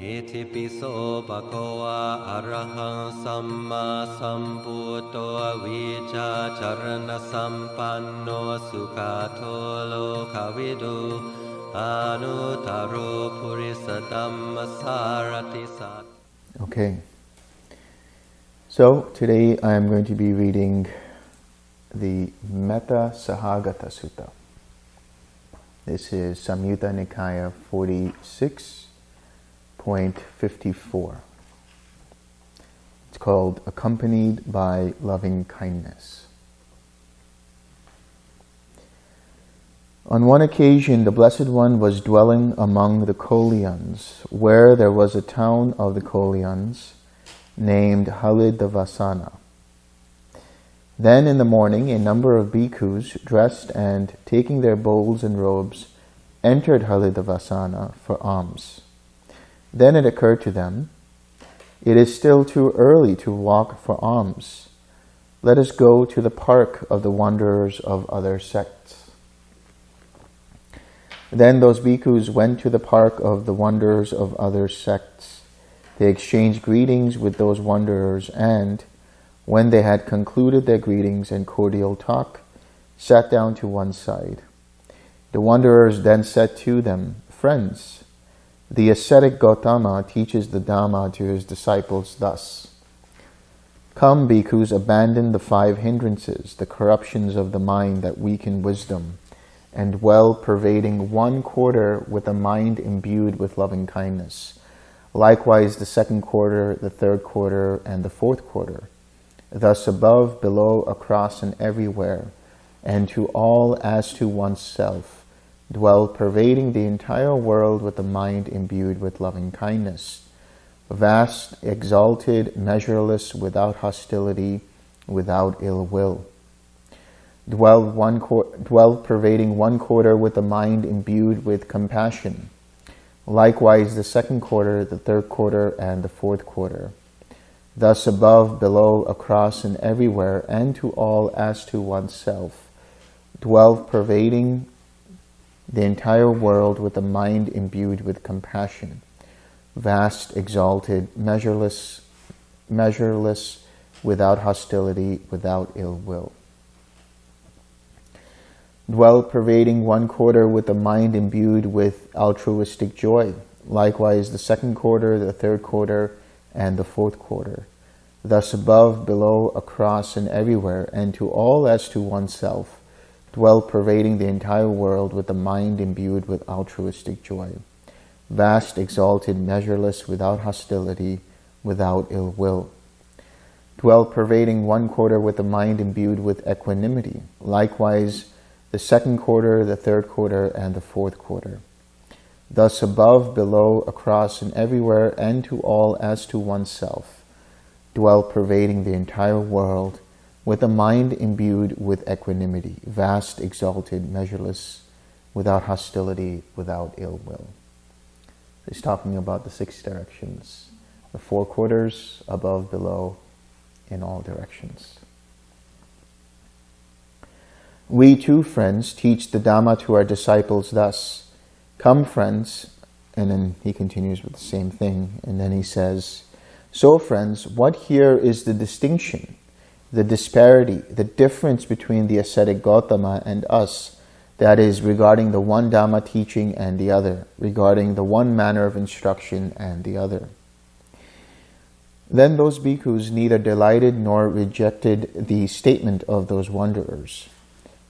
อิติปิโสภะคะวะอะระหังสัมมาสัมพุทโตวิชาจารณสัมปันโนสุขาโทโลกวิดูอานุตตโรภุริสตัมมสารติสัต Okay. So today I am going to be reading the Metta Sahagata Sutta. This is Samyutta Nikaya 46.54. It's called Accompanied by Loving Kindness. On one occasion, the Blessed One was dwelling among the Kolyans, where there was a town of the Kolyans named Haliddavasana. Then in the morning, a number of bhikkhus, dressed and taking their bowls and robes, entered Haliddavasana for alms. Then it occurred to them, it is still too early to walk for alms. Let us go to the park of the wanderers of other sects. Then those bhikkhus went to the park of the wanderers of other sects. They exchanged greetings with those wanderers and, when they had concluded their greetings and cordial talk, sat down to one side. The wanderers then said to them, Friends, the ascetic Gautama teaches the Dhamma to his disciples thus. Come, bhikkhus, abandon the five hindrances, the corruptions of the mind that weaken wisdom, and well pervading one quarter with a mind imbued with loving kindness. Likewise the second quarter, the third quarter, and the fourth quarter. Thus above, below, across, and everywhere, and to all as to oneself, dwell pervading the entire world with a mind imbued with loving kindness. Vast, exalted, measureless, without hostility, without ill will dwell, one dwell pervading one quarter with a mind imbued with compassion. Likewise, the second quarter, the third quarter, and the fourth quarter. Thus above, below, across, and everywhere, and to all as to oneself, dwell pervading the entire world with a mind imbued with compassion. Vast, exalted, measureless, measureless, without hostility, without ill will dwell pervading one quarter with a mind imbued with altruistic joy. Likewise, the second quarter, the third quarter, and the fourth quarter. Thus above, below, across, and everywhere, and to all as to oneself, dwell pervading the entire world with a mind imbued with altruistic joy. Vast, exalted, measureless, without hostility, without ill will. Dwell pervading one quarter with a mind imbued with equanimity. Likewise, the second quarter, the third quarter, and the fourth quarter. Thus above, below, across, and everywhere, and to all as to oneself, dwell pervading the entire world with a mind imbued with equanimity, vast, exalted, measureless, without hostility, without ill will. He's talking about the six directions, the four quarters, above, below, in all directions. We too, friends, teach the Dhamma to our disciples thus. Come, friends, and then he continues with the same thing, and then he says, So, friends, what here is the distinction, the disparity, the difference between the ascetic Gautama and us, that is, regarding the one Dhamma teaching and the other, regarding the one manner of instruction and the other. Then those bhikkhus neither delighted nor rejected the statement of those wanderers.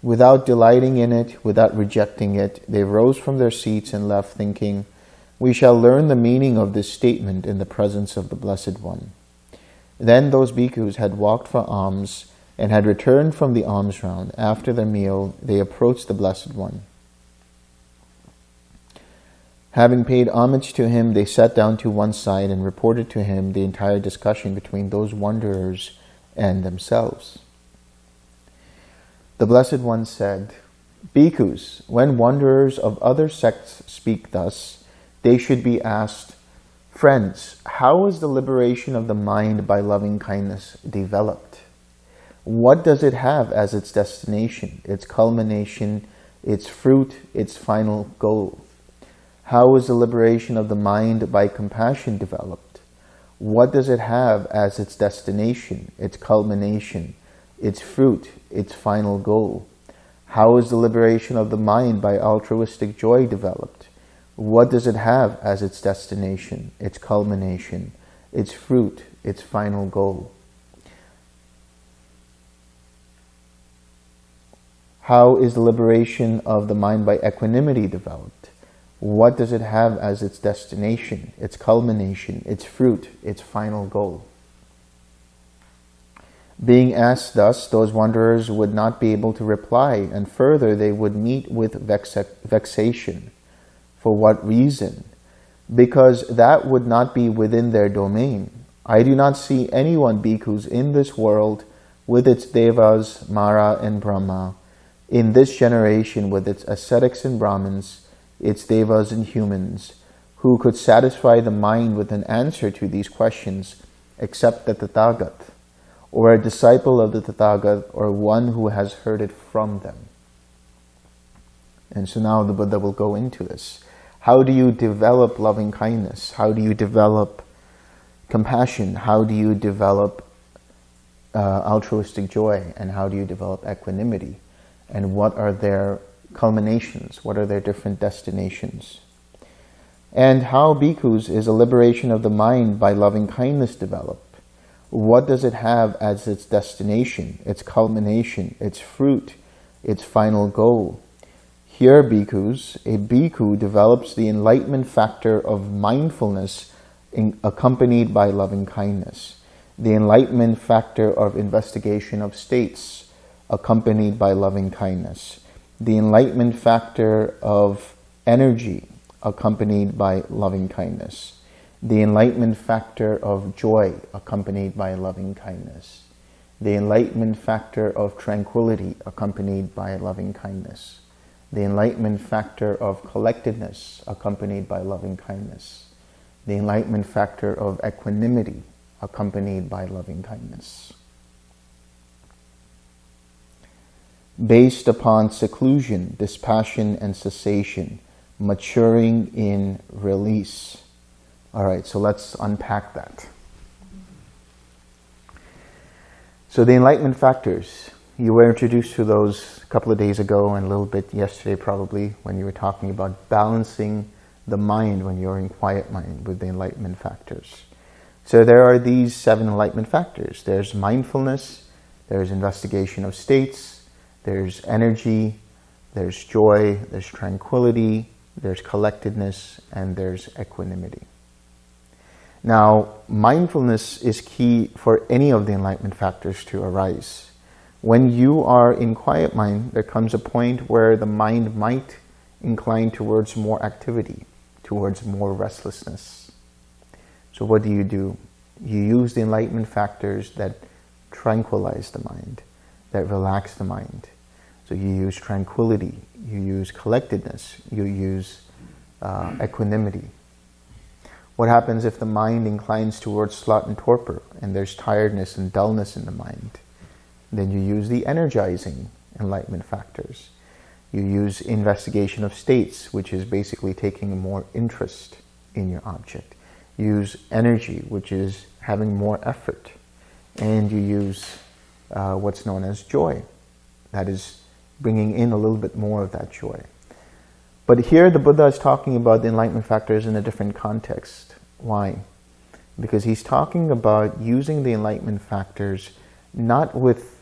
Without delighting in it, without rejecting it, they rose from their seats and left thinking, we shall learn the meaning of this statement in the presence of the Blessed One. Then those bhikkhus had walked for alms and had returned from the alms round. After their meal, they approached the Blessed One. Having paid homage to him, they sat down to one side and reported to him the entire discussion between those wanderers and themselves. The Blessed One said, Bhikkhus, when wanderers of other sects speak thus, they should be asked, Friends, how is the liberation of the mind by loving kindness developed? What does it have as its destination, its culmination, its fruit, its final goal? How is the liberation of the mind by compassion developed? What does it have as its destination, its culmination, its fruit, its final goal? How is the liberation of the mind by altruistic joy developed? What does it have as its destination, its culmination, its fruit, its final goal? How is the liberation of the mind by equanimity developed? What does it have as its destination, its culmination, its fruit, its final goal? Being asked thus, those wanderers would not be able to reply, and further they would meet with vexation. For what reason? Because that would not be within their domain. I do not see anyone, bhikkhus, in this world with its devas, Mara and Brahma, in this generation with its ascetics and Brahmins, its devas and humans, who could satisfy the mind with an answer to these questions except the Tathagat or a disciple of the Tathagat, or one who has heard it from them. And so now the Buddha will go into this. How do you develop loving kindness? How do you develop compassion? How do you develop uh, altruistic joy? And how do you develop equanimity? And what are their culminations? What are their different destinations? And how bhikkhus is a liberation of the mind by loving kindness developed? what does it have as its destination, its culmination, its fruit, its final goal? Here, bhikkhus, a bhikkhu develops the enlightenment factor of mindfulness in, accompanied by loving kindness, the enlightenment factor of investigation of states accompanied by loving kindness, the enlightenment factor of energy accompanied by loving kindness, the enlightenment factor of joy accompanied by loving kindness, the enlightenment factor of tranquility accompanied by loving kindness, the enlightenment factor of collectedness accompanied by loving kindness, the enlightenment factor of equanimity accompanied by loving kindness. Based upon seclusion, dispassion, and cessation, maturing in release, all right, so let's unpack that. So the enlightenment factors, you were introduced to those a couple of days ago and a little bit yesterday probably when you were talking about balancing the mind when you're in quiet mind with the enlightenment factors. So there are these seven enlightenment factors. There's mindfulness, there's investigation of states, there's energy, there's joy, there's tranquility, there's collectedness, and there's equanimity. Now, mindfulness is key for any of the enlightenment factors to arise. When you are in quiet mind, there comes a point where the mind might incline towards more activity, towards more restlessness. So what do you do? You use the enlightenment factors that tranquilize the mind, that relax the mind. So you use tranquility, you use collectedness, you use uh, equanimity, what happens if the mind inclines towards sloth and torpor and there's tiredness and dullness in the mind? Then you use the energizing enlightenment factors. You use investigation of states, which is basically taking more interest in your object. use energy, which is having more effort. And you use uh, what's known as joy. That is bringing in a little bit more of that joy. But here the Buddha is talking about the enlightenment factors in a different context. Why? Because he's talking about using the enlightenment factors not with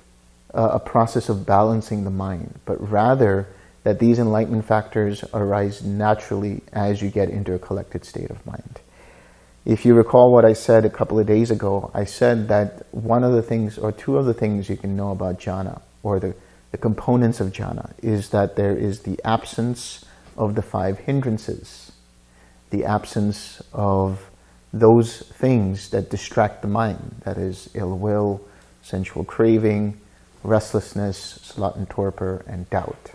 a process of balancing the mind, but rather that these enlightenment factors arise naturally as you get into a collected state of mind. If you recall what I said a couple of days ago, I said that one of the things or two of the things you can know about jhana or the, the components of jhana is that there is the absence of the five hindrances, the absence of those things that distract the mind, that is ill will, sensual craving, restlessness, sloth and torpor, and doubt.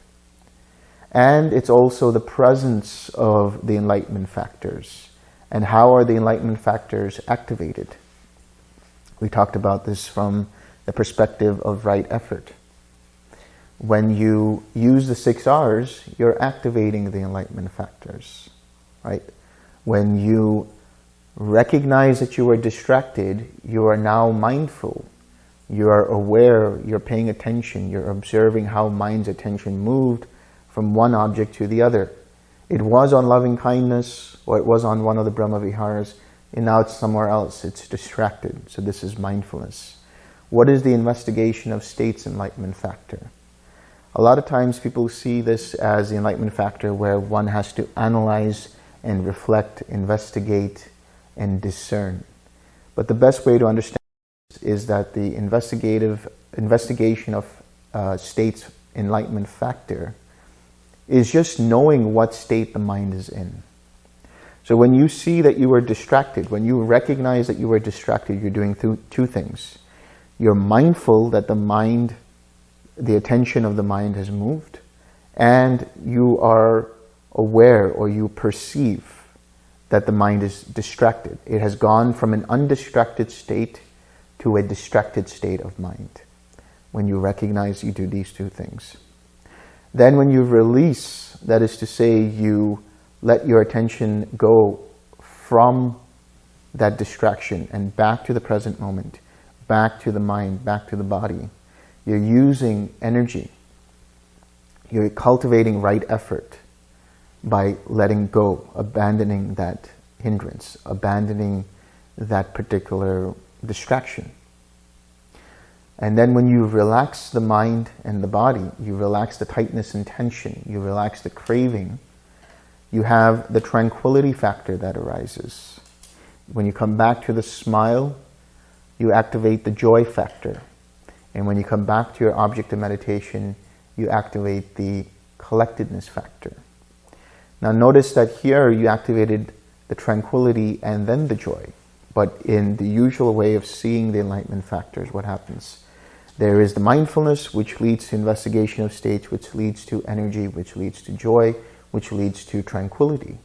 And it's also the presence of the enlightenment factors. And how are the enlightenment factors activated? We talked about this from the perspective of right effort when you use the six R's, you're activating the enlightenment factors. right? When you recognize that you are distracted, you are now mindful. You are aware, you're paying attention, you're observing how mind's attention moved from one object to the other. It was on loving kindness, or it was on one of the Brahma Viharas, and now it's somewhere else. It's distracted. So this is mindfulness. What is the investigation of states enlightenment factor? A lot of times people see this as the enlightenment factor where one has to analyze and reflect, investigate, and discern. But the best way to understand is that the investigative investigation of uh, states enlightenment factor is just knowing what state the mind is in. So when you see that you are distracted, when you recognize that you are distracted, you're doing two things. You're mindful that the mind the attention of the mind has moved and you are aware or you perceive that the mind is distracted. It has gone from an undistracted state to a distracted state of mind. When you recognize you do these two things. Then when you release, that is to say you let your attention go from that distraction and back to the present moment, back to the mind, back to the body, you're using energy. You're cultivating right effort by letting go, abandoning that hindrance, abandoning that particular distraction. And then when you relax the mind and the body, you relax the tightness and tension, you relax the craving, you have the tranquility factor that arises. When you come back to the smile, you activate the joy factor. And when you come back to your object of meditation, you activate the collectedness factor. Now notice that here you activated the tranquility and then the joy. But in the usual way of seeing the enlightenment factors, what happens? There is the mindfulness, which leads to investigation of states, which leads to energy, which leads to joy, which leads to tranquility.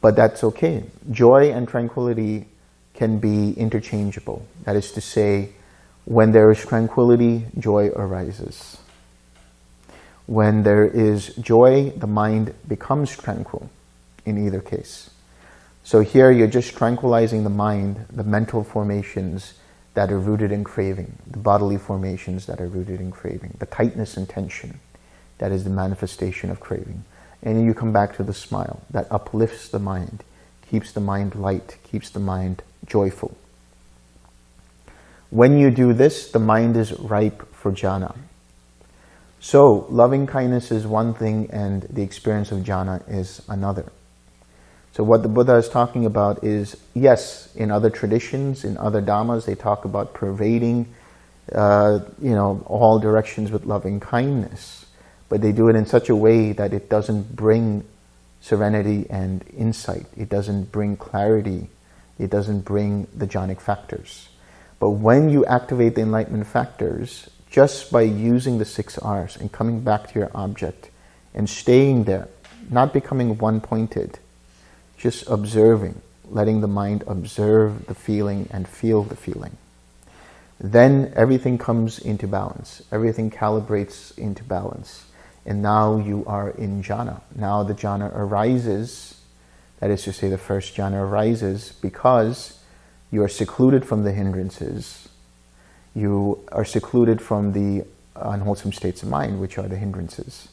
But that's okay. Joy and tranquility can be interchangeable. That is to say, when there is tranquility, joy arises. When there is joy, the mind becomes tranquil in either case. So here you're just tranquilizing the mind, the mental formations that are rooted in craving, the bodily formations that are rooted in craving, the tightness and tension that is the manifestation of craving. And you come back to the smile that uplifts the mind, keeps the mind light, keeps the mind joyful. When you do this, the mind is ripe for jhana. So loving kindness is one thing and the experience of jhana is another. So what the Buddha is talking about is, yes, in other traditions, in other dhammas, they talk about pervading, uh, you know, all directions with loving kindness. But they do it in such a way that it doesn't bring serenity and insight. It doesn't bring clarity. It doesn't bring the jhanic factors. But when you activate the enlightenment factors, just by using the six R's and coming back to your object and staying there, not becoming one-pointed, just observing, letting the mind observe the feeling and feel the feeling. Then everything comes into balance. Everything calibrates into balance. And now you are in jhana. Now the jhana arises, that is to say the first jhana arises because you are secluded from the hindrances. You are secluded from the unwholesome states of mind, which are the hindrances.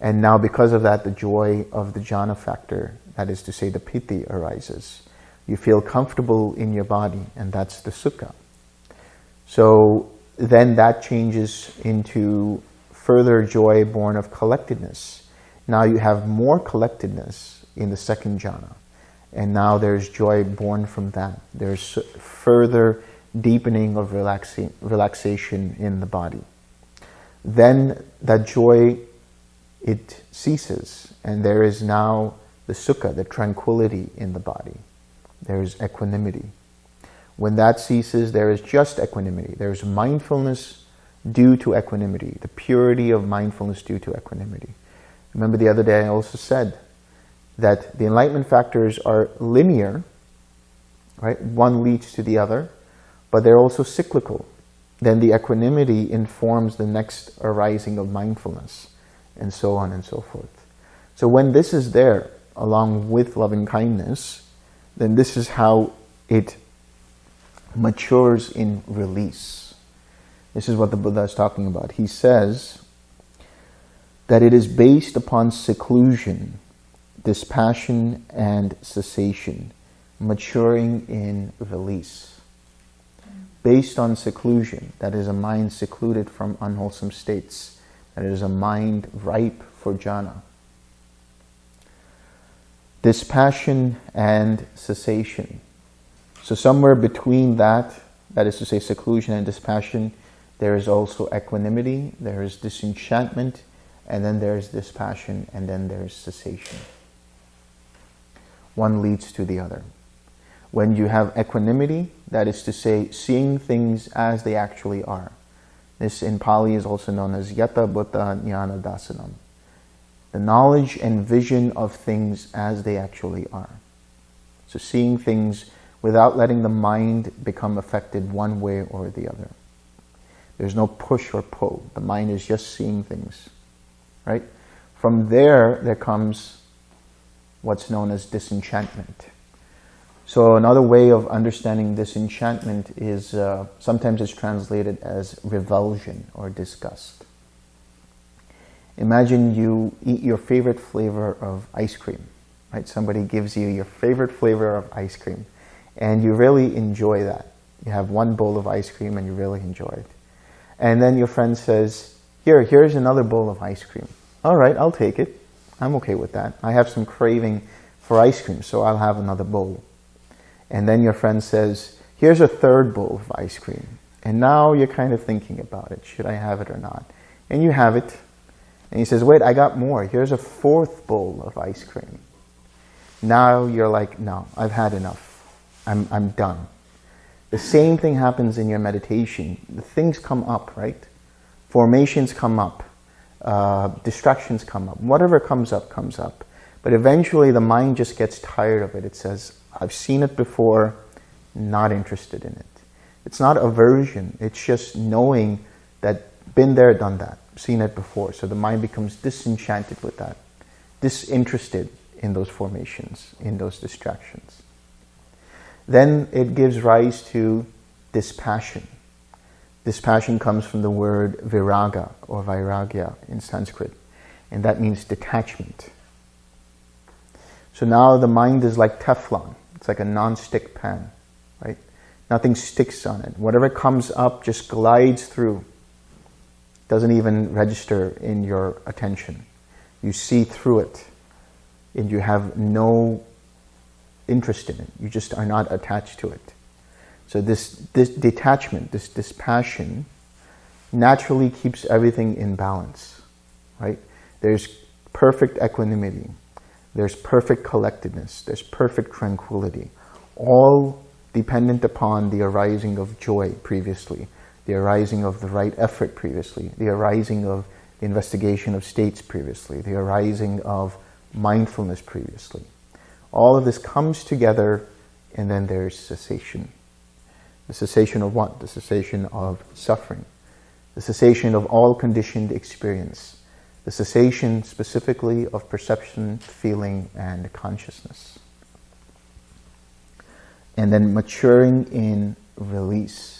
And now because of that, the joy of the jhana factor, that is to say the piti arises. You feel comfortable in your body, and that's the sukha. So then that changes into further joy born of collectedness. Now you have more collectedness in the second jhana. And now there's joy born from that. There's further deepening of relaxing, relaxation in the body. Then that joy, it ceases. And there is now the sukha, the tranquility in the body. There is equanimity. When that ceases, there is just equanimity. There is mindfulness due to equanimity, the purity of mindfulness due to equanimity. Remember the other day I also said that the enlightenment factors are linear, right? One leads to the other, but they're also cyclical. Then the equanimity informs the next arising of mindfulness, and so on and so forth. So when this is there, along with loving kindness, then this is how it matures in release. This is what the Buddha is talking about. He says that it is based upon seclusion, dispassion, and cessation, maturing in release. Based on seclusion, that is a mind secluded from unwholesome states, that is a mind ripe for jhana. Dispassion and cessation. So somewhere between that, that is to say seclusion and dispassion, there is also equanimity, there is disenchantment, and then there's dispassion, and then there's cessation. One leads to the other. When you have equanimity, that is to say, seeing things as they actually are. This in Pali is also known as Yata Bhuta Jnana Dasanam. The knowledge and vision of things as they actually are. So seeing things without letting the mind become affected one way or the other. There's no push or pull. The mind is just seeing things, right? From there, there comes what's known as disenchantment. So another way of understanding disenchantment is uh, sometimes it's translated as revulsion or disgust. Imagine you eat your favorite flavor of ice cream, right? Somebody gives you your favorite flavor of ice cream and you really enjoy that. You have one bowl of ice cream and you really enjoy it. And then your friend says, here, here's another bowl of ice cream. All right, I'll take it. I'm okay with that. I have some craving for ice cream, so I'll have another bowl. And then your friend says, here's a third bowl of ice cream. And now you're kind of thinking about it. Should I have it or not? And you have it. And he says, wait, I got more. Here's a fourth bowl of ice cream. Now you're like, no, I've had enough. I'm, I'm done. The same thing happens in your meditation. The things come up, right? Formations come up. Uh, distractions come up. Whatever comes up, comes up. But eventually the mind just gets tired of it. It says, I've seen it before, not interested in it. It's not aversion. It's just knowing that been there, done that, seen it before. So the mind becomes disenchanted with that, disinterested in those formations, in those distractions. Then it gives rise to dispassion. Dispassion comes from the word viraga or vairagya in Sanskrit, and that means detachment. So now the mind is like Teflon. It's like a non-stick pan, right? Nothing sticks on it. Whatever comes up just glides through. Doesn't even register in your attention. You see through it and you have no interest in it. You just are not attached to it. So this, this detachment, this dispassion, naturally keeps everything in balance, right? There's perfect equanimity. There's perfect collectedness. There's perfect tranquility. All dependent upon the arising of joy previously, the arising of the right effort previously, the arising of the investigation of states previously, the arising of mindfulness previously. All of this comes together and then there's cessation. The cessation of what? The cessation of suffering. The cessation of all conditioned experience. The cessation specifically of perception, feeling, and consciousness. And then maturing in release.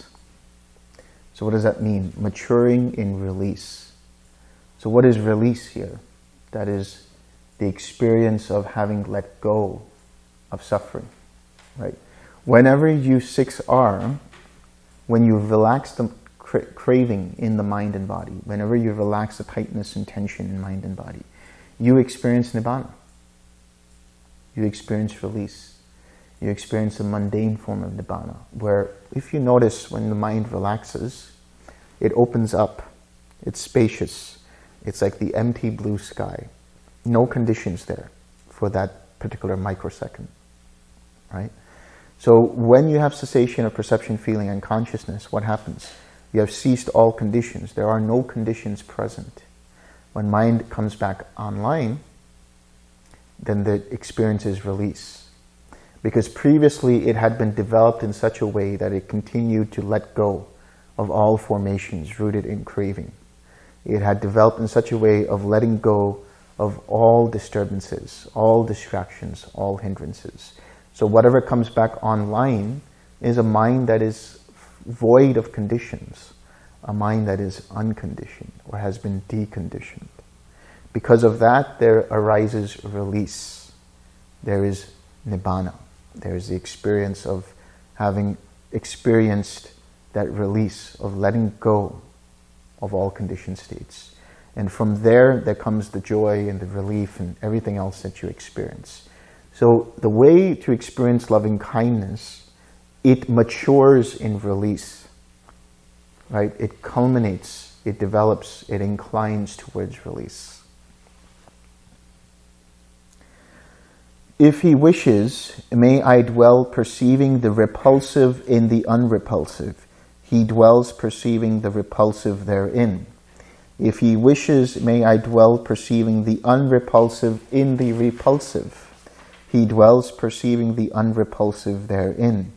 So what does that mean? Maturing in release. So what is release here? That is the experience of having let go of suffering, right? Whenever you 6R, when you relax the cra craving in the mind and body, whenever you relax the tightness and tension in mind and body, you experience Nibbana. You experience release. You experience a mundane form of Nibbana, where if you notice when the mind relaxes, it opens up, it's spacious, it's like the empty blue sky no conditions there for that particular microsecond, right? So when you have cessation of perception, feeling, and consciousness, what happens? You have ceased all conditions. There are no conditions present. When mind comes back online, then the experience is release. Because previously it had been developed in such a way that it continued to let go of all formations rooted in craving. It had developed in such a way of letting go of all disturbances, all distractions, all hindrances. So whatever comes back online is a mind that is void of conditions, a mind that is unconditioned or has been deconditioned. Because of that, there arises release. There is nibbana. There is the experience of having experienced that release, of letting go of all conditioned states. And from there, there comes the joy and the relief and everything else that you experience. So the way to experience loving kindness, it matures in release, right? It culminates, it develops, it inclines towards release. If he wishes, may I dwell perceiving the repulsive in the unrepulsive. He dwells perceiving the repulsive therein. If he wishes, may I dwell perceiving the unrepulsive in the repulsive. He dwells perceiving the unrepulsive therein.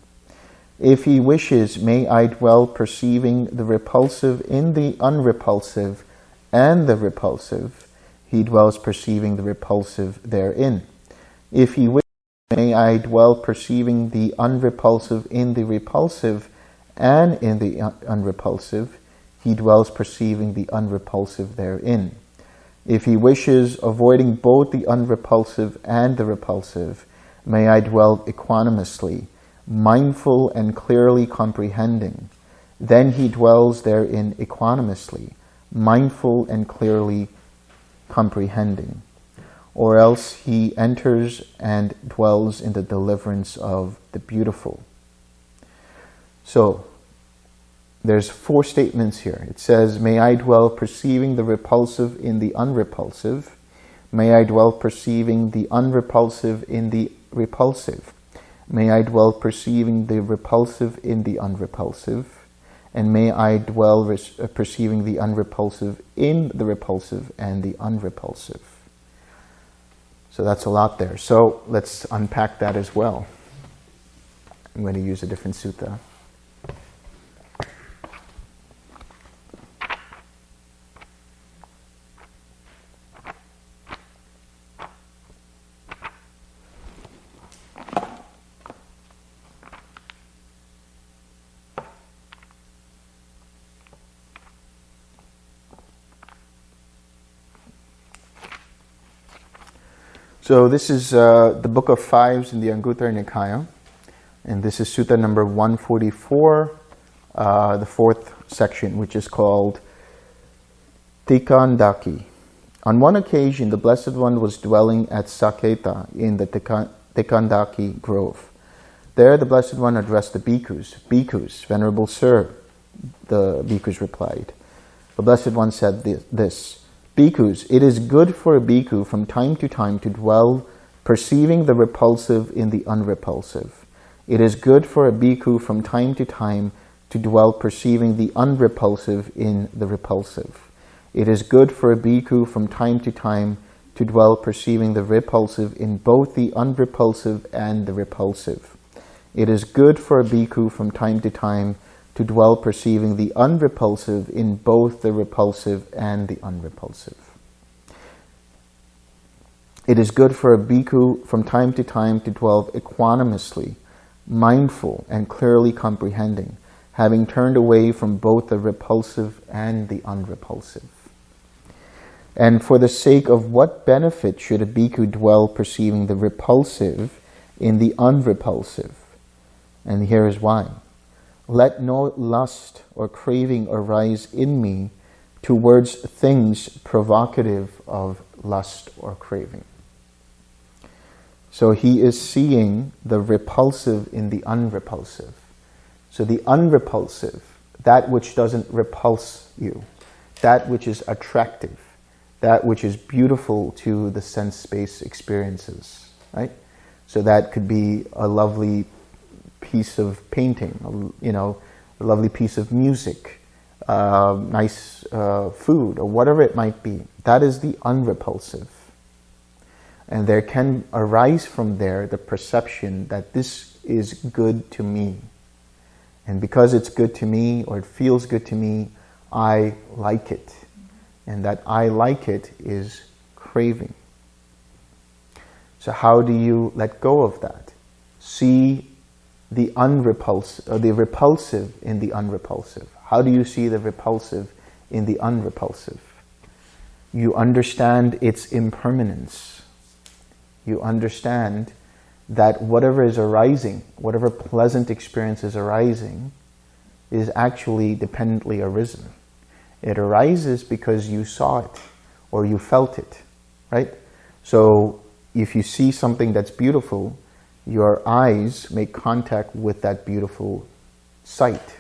If he wishes, may I dwell perceiving the repulsive in the unrepulsive and the repulsive. He dwells perceiving the repulsive therein. If he wishes, may I dwell perceiving the unrepulsive in the repulsive and in the unrepulsive. He dwells perceiving the unrepulsive therein. If he wishes, avoiding both the unrepulsive and the repulsive, may I dwell equanimously, mindful and clearly comprehending. Then he dwells therein equanimously, mindful and clearly comprehending or else he enters and dwells in the deliverance of the beautiful. So, there's four statements here. It says, may I dwell perceiving the repulsive in the unrepulsive. May I dwell perceiving the unrepulsive in the repulsive. May I dwell perceiving the repulsive in the unrepulsive. And may I dwell uh, perceiving the unrepulsive in the repulsive and the unrepulsive. So that's a lot there. So let's unpack that as well. I'm going to use a different sutta. So this is uh, the book of fives in the Anguttara Nikaya. And this is sutta number 144, uh, the fourth section, which is called Tikandaki. On one occasion, the Blessed One was dwelling at Saketa in the Tikandaki grove. There the Blessed One addressed the bhikkhus. Bhikkhus, Venerable Sir, the bhikkhus replied. The Blessed One said this, Bhikkhus, it is good for a bhikkhu from time to time to dwell perceiving the repulsive in the unrepulsive. It is good for a bhikkhu from time to time to dwell perceiving the unrepulsive in the repulsive. It is good for a bhikkhu from time to time to dwell perceiving the repulsive in both the unrepulsive and the repulsive. It is good for a bhikkhu from time to time to dwell perceiving the unrepulsive in both the repulsive and the unrepulsive. It is good for a bhikkhu from time to time to dwell equanimously, mindful and clearly comprehending, having turned away from both the repulsive and the unrepulsive. And for the sake of what benefit should a bhikkhu dwell perceiving the repulsive in the unrepulsive? And here is why. Let no lust or craving arise in me towards things provocative of lust or craving. So he is seeing the repulsive in the unrepulsive. So the unrepulsive, that which doesn't repulse you, that which is attractive, that which is beautiful to the sense space experiences, right? So that could be a lovely piece of painting, you know, a lovely piece of music, uh, nice uh, food, or whatever it might be. That is the unrepulsive. And there can arise from there the perception that this is good to me. And because it's good to me, or it feels good to me, I like it. And that I like it is craving. So how do you let go of that? See the unrepulsive, or the repulsive in the unrepulsive. How do you see the repulsive in the unrepulsive? You understand its impermanence. You understand that whatever is arising, whatever pleasant experience is arising, is actually dependently arisen. It arises because you saw it or you felt it, right? So if you see something that's beautiful, your eyes make contact with that beautiful sight.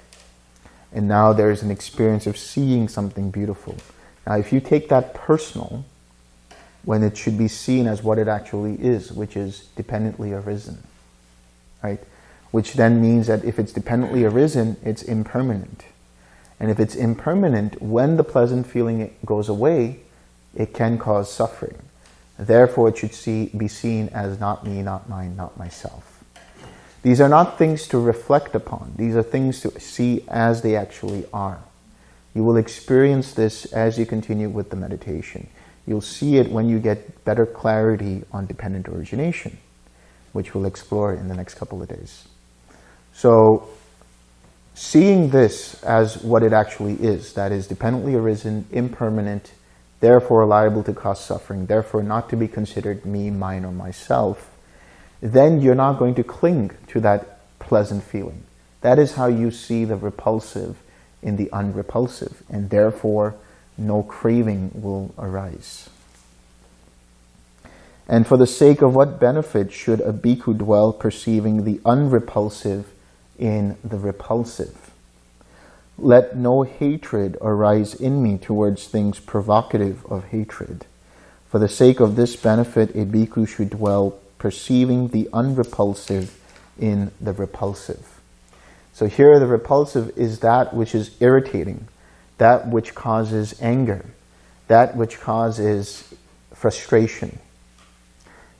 And now there's an experience of seeing something beautiful. Now, if you take that personal, when it should be seen as what it actually is, which is dependently arisen, right? Which then means that if it's dependently arisen, it's impermanent. And if it's impermanent, when the pleasant feeling goes away, it can cause suffering. Therefore, it should see, be seen as not me, not mine, not myself. These are not things to reflect upon. These are things to see as they actually are. You will experience this as you continue with the meditation. You'll see it when you get better clarity on dependent origination, which we'll explore in the next couple of days. So seeing this as what it actually is, that is dependently arisen, impermanent, therefore liable to cause suffering, therefore not to be considered me, mine, or myself, then you're not going to cling to that pleasant feeling. That is how you see the repulsive in the unrepulsive, and therefore no craving will arise. And for the sake of what benefit should a bhikkhu dwell perceiving the unrepulsive in the repulsive? Let no hatred arise in me towards things provocative of hatred. For the sake of this benefit, a bhikkhu should dwell perceiving the unrepulsive in the repulsive. So here the repulsive is that which is irritating, that which causes anger, that which causes frustration.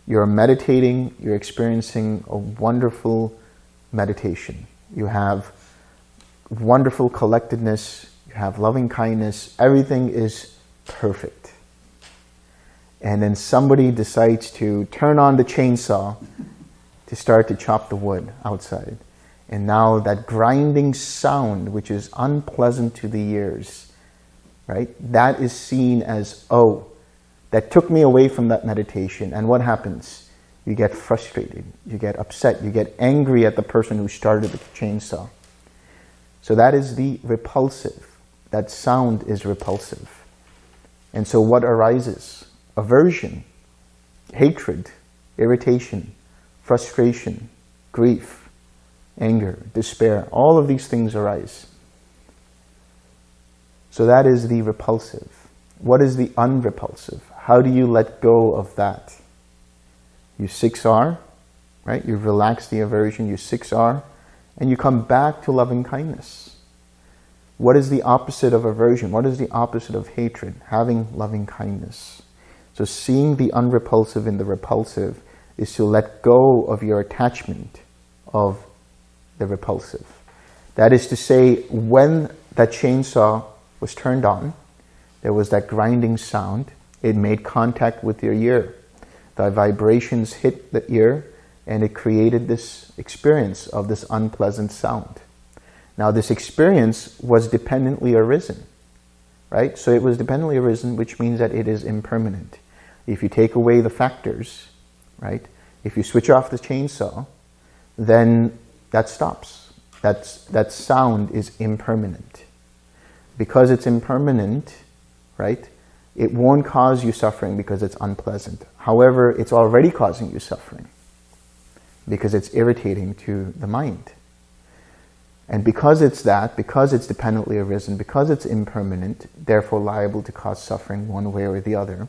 You're meditating, you're experiencing a wonderful meditation. You have wonderful collectedness, you have loving kindness, everything is perfect. And then somebody decides to turn on the chainsaw to start to chop the wood outside. And now that grinding sound, which is unpleasant to the ears, right? That is seen as, oh, that took me away from that meditation. And what happens? You get frustrated, you get upset, you get angry at the person who started the chainsaw. So that is the repulsive. That sound is repulsive. And so what arises? Aversion, hatred, irritation, frustration, grief, anger, despair. All of these things arise. So that is the repulsive. What is the unrepulsive? How do you let go of that? You 6R, right? You relax the aversion, you 6R, and you come back to loving kindness. What is the opposite of aversion? What is the opposite of hatred? Having loving kindness. So seeing the unrepulsive in the repulsive is to let go of your attachment of the repulsive. That is to say, when that chainsaw was turned on, there was that grinding sound. It made contact with your ear. The vibrations hit the ear and it created this experience of this unpleasant sound. Now this experience was dependently arisen, right? So it was dependently arisen, which means that it is impermanent. If you take away the factors, right? If you switch off the chainsaw, then that stops. That's, that sound is impermanent. Because it's impermanent, right? It won't cause you suffering because it's unpleasant. However, it's already causing you suffering because it's irritating to the mind. And because it's that, because it's dependently arisen, because it's impermanent, therefore liable to cause suffering one way or the other,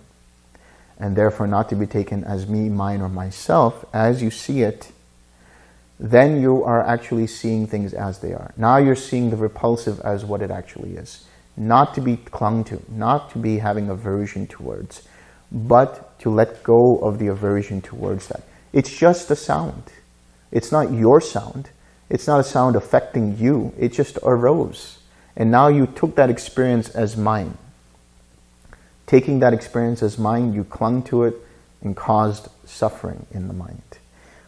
and therefore not to be taken as me, mine, or myself, as you see it, then you are actually seeing things as they are. Now you're seeing the repulsive as what it actually is. Not to be clung to, not to be having aversion towards, but to let go of the aversion towards that. It's just a sound. It's not your sound. It's not a sound affecting you. It just arose. And now you took that experience as mine. taking that experience as mine, you clung to it and caused suffering in the mind.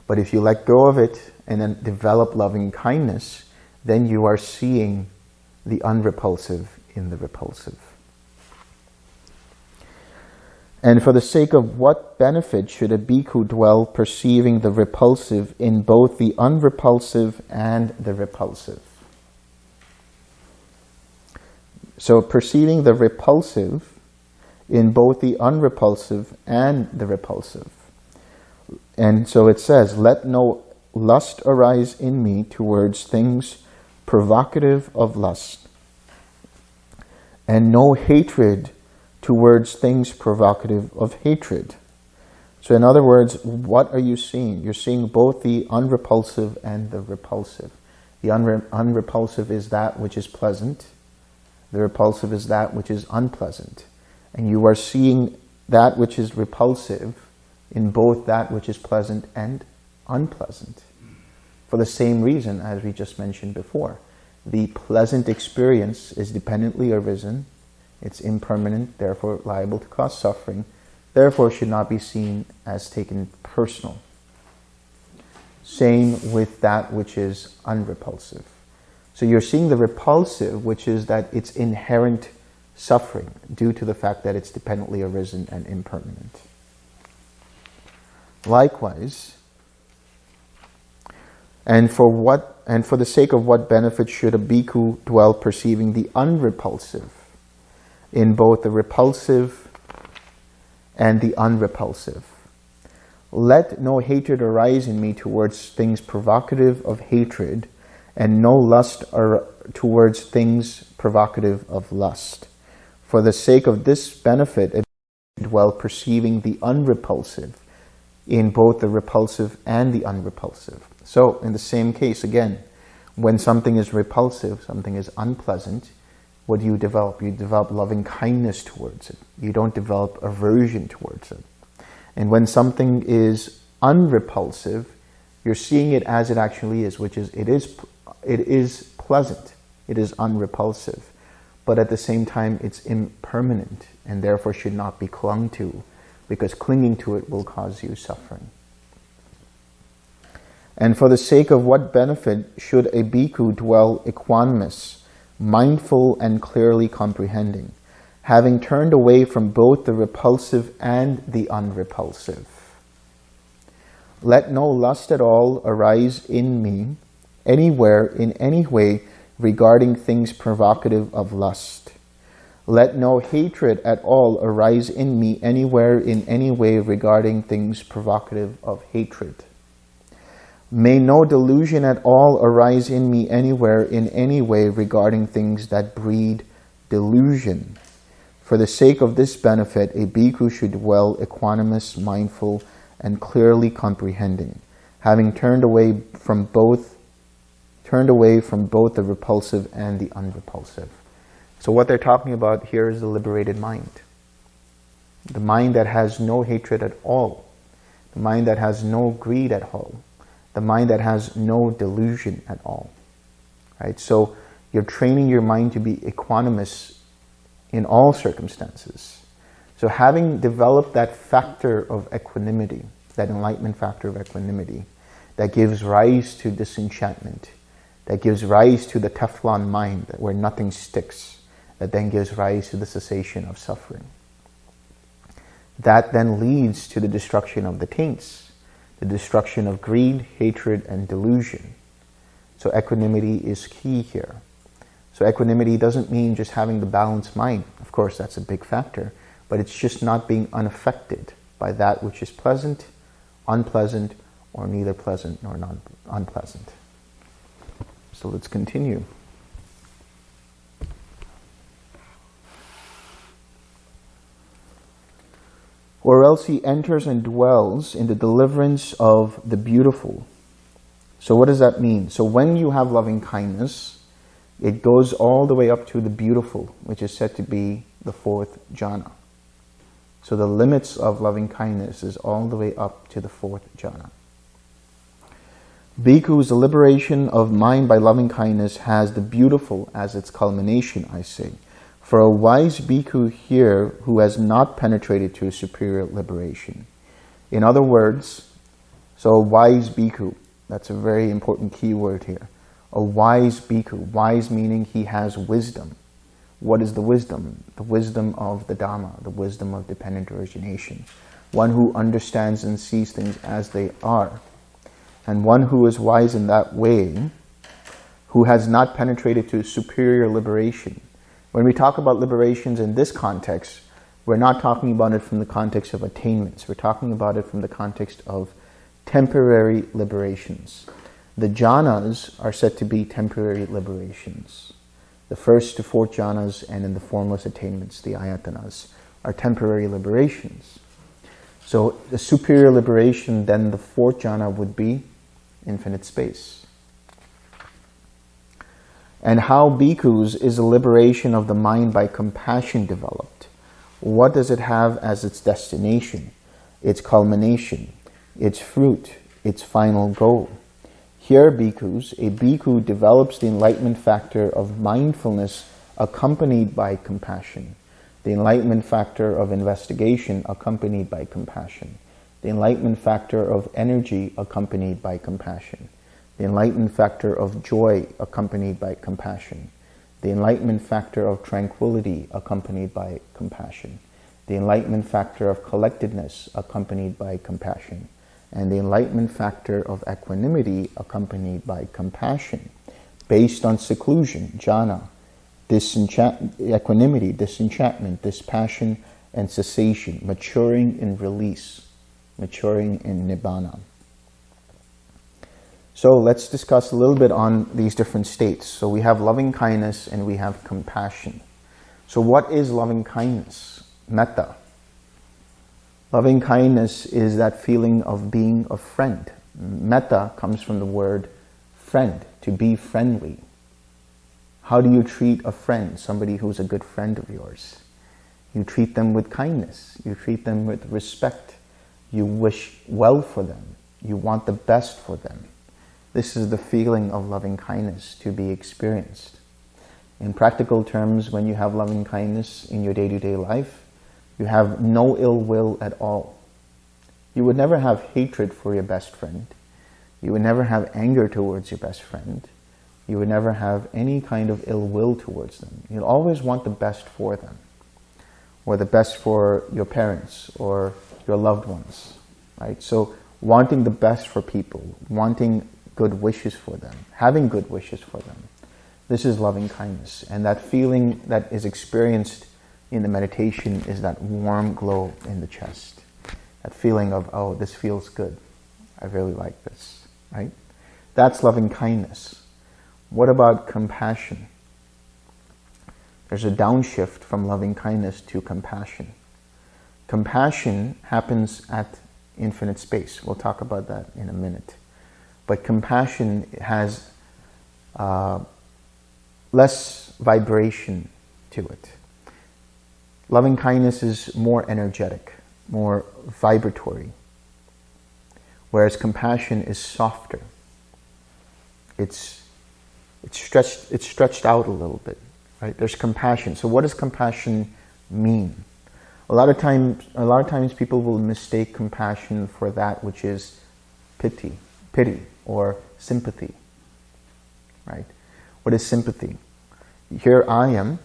But if you let go of it and then develop loving kindness, then you are seeing the unrepulsive in the repulsive. And for the sake of what benefit should a bhikkhu dwell perceiving the repulsive in both the unrepulsive and the repulsive? So perceiving the repulsive in both the unrepulsive and the repulsive. And so it says, let no lust arise in me towards things provocative of lust, and no hatred towards things provocative of hatred. So in other words, what are you seeing? You're seeing both the unrepulsive and the repulsive. The unre unrepulsive is that which is pleasant. The repulsive is that which is unpleasant. And you are seeing that which is repulsive in both that which is pleasant and unpleasant. For the same reason as we just mentioned before. The pleasant experience is dependently arisen. It's impermanent, therefore liable to cause suffering. Therefore should not be seen as taken personal. Same with that which is unrepulsive. So you're seeing the repulsive, which is that it's inherent suffering due to the fact that it's dependently arisen and impermanent. Likewise, and for what and for the sake of what benefit should a bhikkhu dwell perceiving the unrepulsive in both the repulsive and the unrepulsive? Let no hatred arise in me towards things provocative of hatred, and no lust towards things provocative of lust. For the sake of this benefit, dwell perceiving the unrepulsive in both the repulsive and the unrepulsive. So in the same case, again, when something is repulsive, something is unpleasant, what do you develop? You develop loving kindness towards it. You don't develop aversion towards it. And when something is unrepulsive, you're seeing it as it actually is, which is it is it is pleasant. It is unrepulsive. But at the same time, it's impermanent and therefore should not be clung to because clinging to it will cause you suffering. And for the sake of what benefit should a bhikkhu dwell equanimous, mindful and clearly comprehending, having turned away from both the repulsive and the unrepulsive? Let no lust at all arise in me, anywhere, in any way, regarding things provocative of lust. Let no hatred at all arise in me anywhere in any way regarding things provocative of hatred. May no delusion at all arise in me anywhere in any way regarding things that breed delusion. For the sake of this benefit, a bhikkhu should dwell equanimous, mindful, and clearly comprehending, having turned away from both turned away from both the repulsive and the unrepulsive. So what they're talking about here is the liberated mind. The mind that has no hatred at all. The mind that has no greed at all. The mind that has no delusion at all. Right? So you're training your mind to be equanimous in all circumstances. So having developed that factor of equanimity, that enlightenment factor of equanimity, that gives rise to disenchantment, that gives rise to the Teflon mind where nothing sticks, that then gives rise to the cessation of suffering. That then leads to the destruction of the taints, the destruction of greed, hatred, and delusion. So equanimity is key here. So equanimity doesn't mean just having the balanced mind. Of course, that's a big factor, but it's just not being unaffected by that which is pleasant, unpleasant, or neither pleasant nor non unpleasant. So let's continue. Or else he enters and dwells in the deliverance of the beautiful. So what does that mean? So when you have loving kindness, it goes all the way up to the beautiful, which is said to be the fourth jhana. So the limits of loving kindness is all the way up to the fourth jhana. Bhikkhu's liberation of mind by loving kindness has the beautiful as its culmination, I say. For a wise bhikkhu here who has not penetrated to superior liberation. In other words, so a wise bhikkhu, that's a very important key word here. A wise bhikkhu, wise meaning he has wisdom. What is the wisdom? The wisdom of the Dhamma, the wisdom of dependent origination. One who understands and sees things as they are. And one who is wise in that way, who has not penetrated to superior liberation, when we talk about liberations in this context, we're not talking about it from the context of attainments. We're talking about it from the context of temporary liberations. The jhanas are said to be temporary liberations. The first to fourth jhanas and in the formless attainments, the ayatanas, are temporary liberations. So the superior liberation, then the fourth jhana would be infinite space and how bhikkhus is a liberation of the mind by compassion developed. What does it have as its destination, its culmination, its fruit, its final goal? Here, bhikkhus, a bhikkhu develops the enlightenment factor of mindfulness accompanied by compassion, the enlightenment factor of investigation accompanied by compassion, the enlightenment factor of energy accompanied by compassion, the enlightenment factor of joy accompanied by compassion, the enlightenment factor of tranquility accompanied by compassion, the enlightenment factor of collectedness accompanied by compassion, and the enlightenment factor of equanimity accompanied by compassion, based on seclusion, jhana, disenchant equanimity, disenchantment, dispassion, and cessation, maturing in release, maturing in nibbana. So let's discuss a little bit on these different states. So we have loving kindness and we have compassion. So what is loving kindness? Metta. Loving kindness is that feeling of being a friend. Metta comes from the word friend, to be friendly. How do you treat a friend, somebody who's a good friend of yours? You treat them with kindness. You treat them with respect. You wish well for them. You want the best for them. This is the feeling of loving kindness to be experienced. In practical terms, when you have loving kindness in your day-to-day -day life, you have no ill will at all. You would never have hatred for your best friend. You would never have anger towards your best friend. You would never have any kind of ill will towards them. You'll always want the best for them, or the best for your parents or your loved ones, right? So wanting the best for people, wanting good wishes for them, having good wishes for them. This is loving kindness. And that feeling that is experienced in the meditation is that warm glow in the chest. That feeling of, oh, this feels good. I really like this, right? That's loving kindness. What about compassion? There's a downshift from loving kindness to compassion. Compassion happens at infinite space. We'll talk about that in a minute. But compassion has uh, less vibration to it. Loving kindness is more energetic, more vibratory, whereas compassion is softer. It's, it's, stretched, it's stretched out a little bit, right? There's compassion. So what does compassion mean? A lot of times, a lot of times people will mistake compassion for that which is pity, pity, or sympathy, right? What is sympathy? Here I am,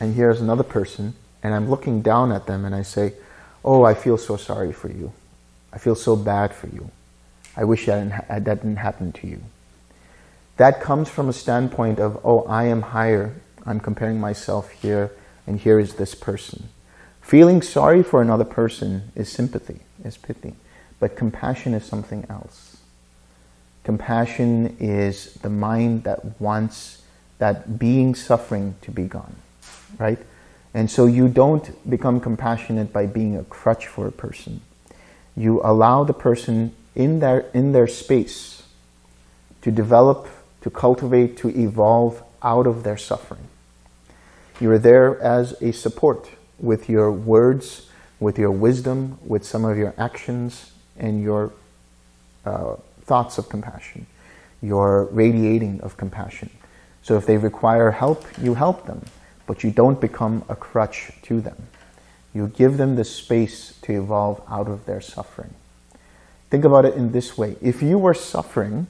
and here's another person, and I'm looking down at them and I say, oh, I feel so sorry for you. I feel so bad for you. I wish that didn't, that didn't happen to you. That comes from a standpoint of, oh, I am higher. I'm comparing myself here, and here is this person. Feeling sorry for another person is sympathy, is pity. But compassion is something else. Compassion is the mind that wants that being suffering to be gone, right? And so you don't become compassionate by being a crutch for a person. You allow the person in their, in their space to develop, to cultivate, to evolve out of their suffering. You are there as a support with your words, with your wisdom, with some of your actions and your uh, thoughts of compassion. You're radiating of compassion. So if they require help, you help them. but you don't become a crutch to them. You give them the space to evolve out of their suffering. Think about it in this way. If you were suffering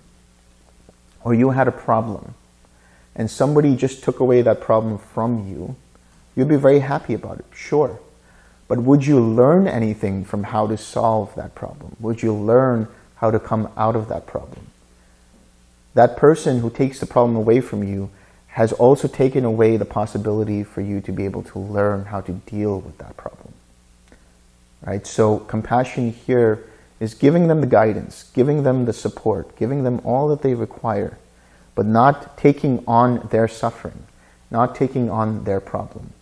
or you had a problem and somebody just took away that problem from you, you'd be very happy about it, sure. But would you learn anything from how to solve that problem? Would you learn how to come out of that problem? That person who takes the problem away from you has also taken away the possibility for you to be able to learn how to deal with that problem. Right? So compassion here is giving them the guidance, giving them the support, giving them all that they require, but not taking on their suffering, not taking on their problem.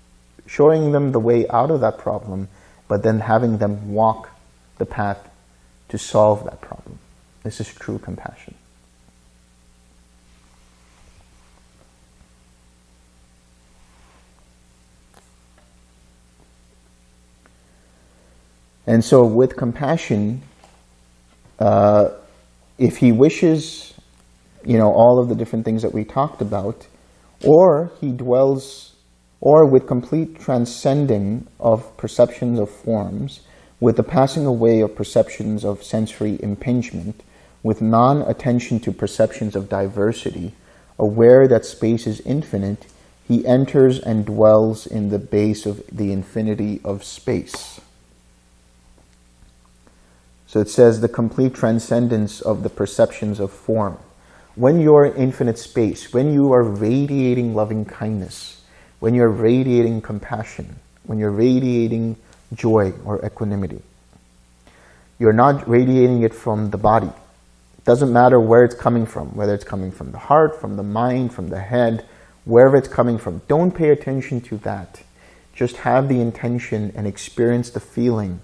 Showing them the way out of that problem, but then having them walk the path to solve that problem. This is true compassion. And so with compassion, uh, if he wishes, you know, all of the different things that we talked about, or he dwells, or with complete transcending of perceptions of forms, with the passing away of perceptions of sensory impingement, with non-attention to perceptions of diversity, aware that space is infinite, he enters and dwells in the base of the infinity of space. So it says the complete transcendence of the perceptions of form. When you're in infinite space, when you are radiating loving kindness, when you're radiating compassion, when you're radiating joy or equanimity, you're not radiating it from the body. It doesn't matter where it's coming from, whether it's coming from the heart, from the mind, from the head, wherever it's coming from. Don't pay attention to that. Just have the intention and experience the feeling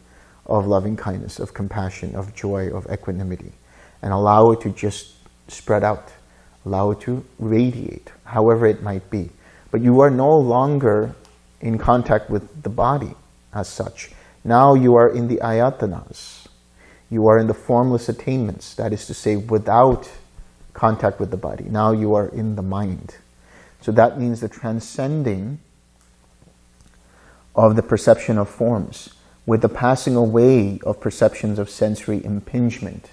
of loving kindness, of compassion, of joy, of equanimity, and allow it to just spread out, allow it to radiate, however it might be. But you are no longer in contact with the body as such. Now you are in the ayatanas. You are in the formless attainments, that is to say, without contact with the body. Now you are in the mind. So that means the transcending of the perception of forms with the passing away of perceptions of sensory impingement,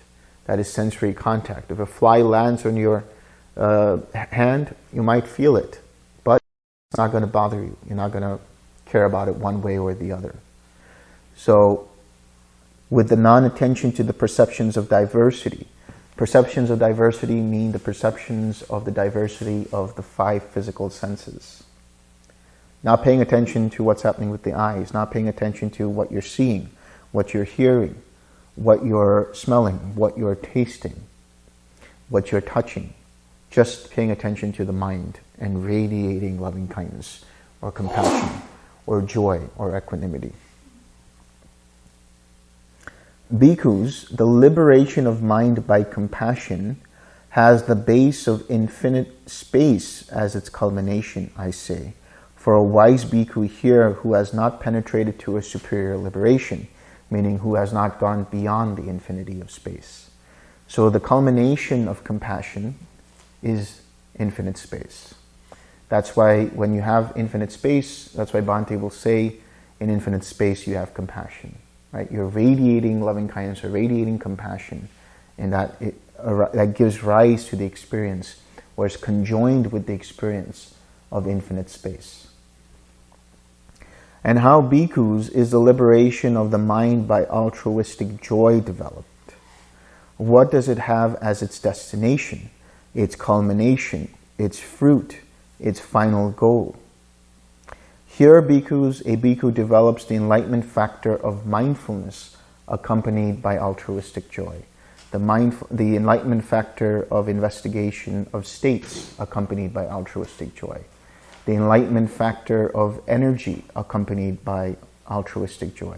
that is sensory contact. If a fly lands on your uh, hand, you might feel it, but it's not going to bother you. You're not going to care about it one way or the other. So with the non-attention to the perceptions of diversity, perceptions of diversity mean the perceptions of the diversity of the five physical senses. Not paying attention to what's happening with the eyes, not paying attention to what you're seeing, what you're hearing, what you're smelling, what you're tasting, what you're touching. Just paying attention to the mind and radiating loving kindness or compassion or joy or equanimity. Bhikkhus, the liberation of mind by compassion has the base of infinite space as its culmination, I say for a wise bhikkhu here who has not penetrated to a superior liberation, meaning who has not gone beyond the infinity of space. So the culmination of compassion is infinite space. That's why when you have infinite space, that's why Bhante will say, in infinite space you have compassion. Right? You're radiating loving kindness or radiating compassion, and that, it, that gives rise to the experience, or is conjoined with the experience of infinite space and how bhikkhus is the liberation of the mind by altruistic joy developed. What does it have as its destination, its culmination, its fruit, its final goal? Here, bhikkhus, a bhikkhu develops the enlightenment factor of mindfulness accompanied by altruistic joy. The, the enlightenment factor of investigation of states accompanied by altruistic joy the enlightenment factor of energy accompanied by altruistic joy,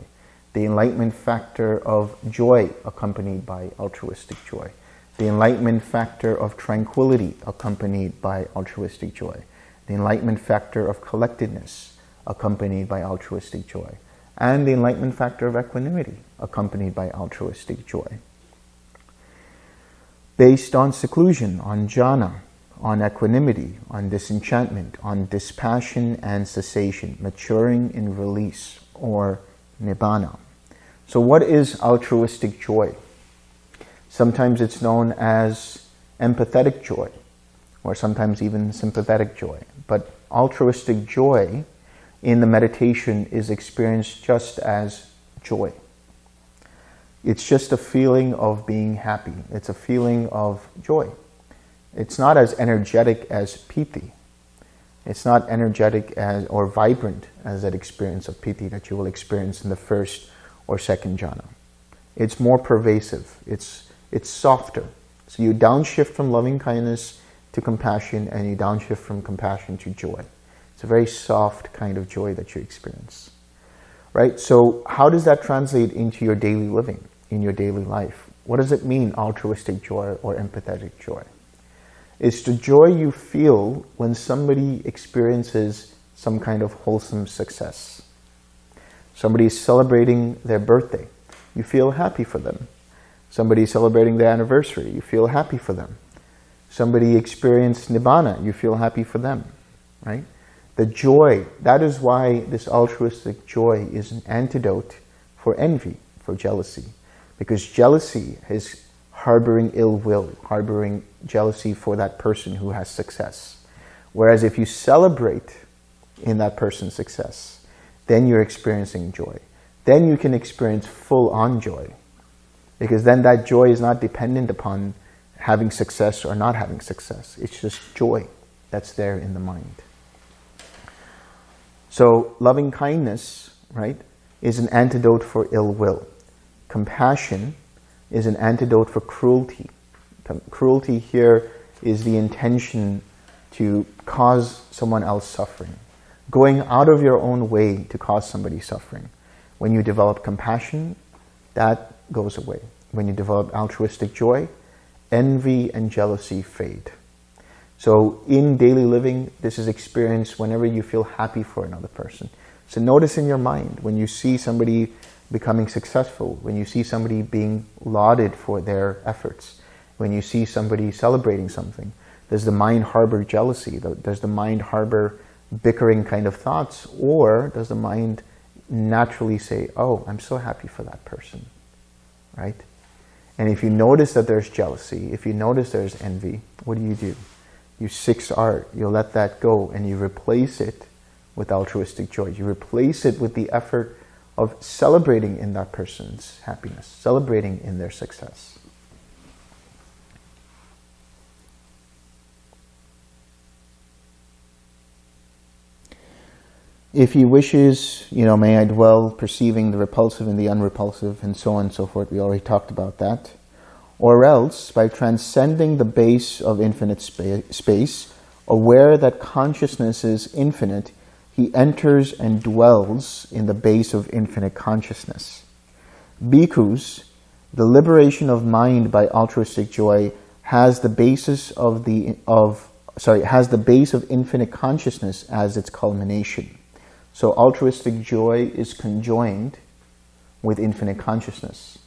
the enlightenment factor of joy accompanied by altruistic joy, the enlightenment factor of tranquility accompanied by altruistic joy, the enlightenment factor of collectedness accompanied by altruistic joy, and the enlightenment factor of equanimity accompanied by altruistic joy. Based on seclusion, on jhana, on equanimity, on disenchantment, on dispassion and cessation, maturing in release, or nibbana. So what is altruistic joy? Sometimes it's known as empathetic joy, or sometimes even sympathetic joy. But altruistic joy in the meditation is experienced just as joy. It's just a feeling of being happy. It's a feeling of joy. It's not as energetic as piti. It's not energetic as or vibrant as that experience of piti that you will experience in the first or second jhana. It's more pervasive. It's, it's softer. So you downshift from loving kindness to compassion and you downshift from compassion to joy. It's a very soft kind of joy that you experience. Right? So how does that translate into your daily living, in your daily life? What does it mean, altruistic joy or empathetic joy? It's the joy you feel when somebody experiences some kind of wholesome success. Somebody is celebrating their birthday. You feel happy for them. Somebody celebrating their anniversary. You feel happy for them. Somebody experienced Nibbana. You feel happy for them, right? The joy, that is why this altruistic joy is an antidote for envy, for jealousy. Because jealousy is harboring ill will, harboring jealousy for that person who has success. Whereas if you celebrate in that person's success, then you're experiencing joy. Then you can experience full-on joy. Because then that joy is not dependent upon having success or not having success. It's just joy that's there in the mind. So loving kindness, right, is an antidote for ill will. Compassion is an antidote for cruelty. Cruelty here is the intention to cause someone else suffering. Going out of your own way to cause somebody suffering. When you develop compassion, that goes away. When you develop altruistic joy, envy and jealousy fade. So in daily living, this is experienced whenever you feel happy for another person. So notice in your mind, when you see somebody becoming successful, when you see somebody being lauded for their efforts, when you see somebody celebrating something, does the mind harbor jealousy? Does the mind harbor bickering kind of thoughts? Or does the mind naturally say, oh, I'm so happy for that person, right? And if you notice that there's jealousy, if you notice there's envy, what do you do? You six R, you let that go and you replace it with altruistic joy. You replace it with the effort of celebrating in that person's happiness, celebrating in their success. If he wishes, you know, may I dwell perceiving the repulsive and the unrepulsive and so on and so forth. We already talked about that. Or else, by transcending the base of infinite spa space, aware that consciousness is infinite, he enters and dwells in the base of infinite consciousness. Bhikkhus, the liberation of mind by altruistic joy has the basis of the of sorry has the base of infinite consciousness as its culmination. So altruistic joy is conjoined with infinite consciousness.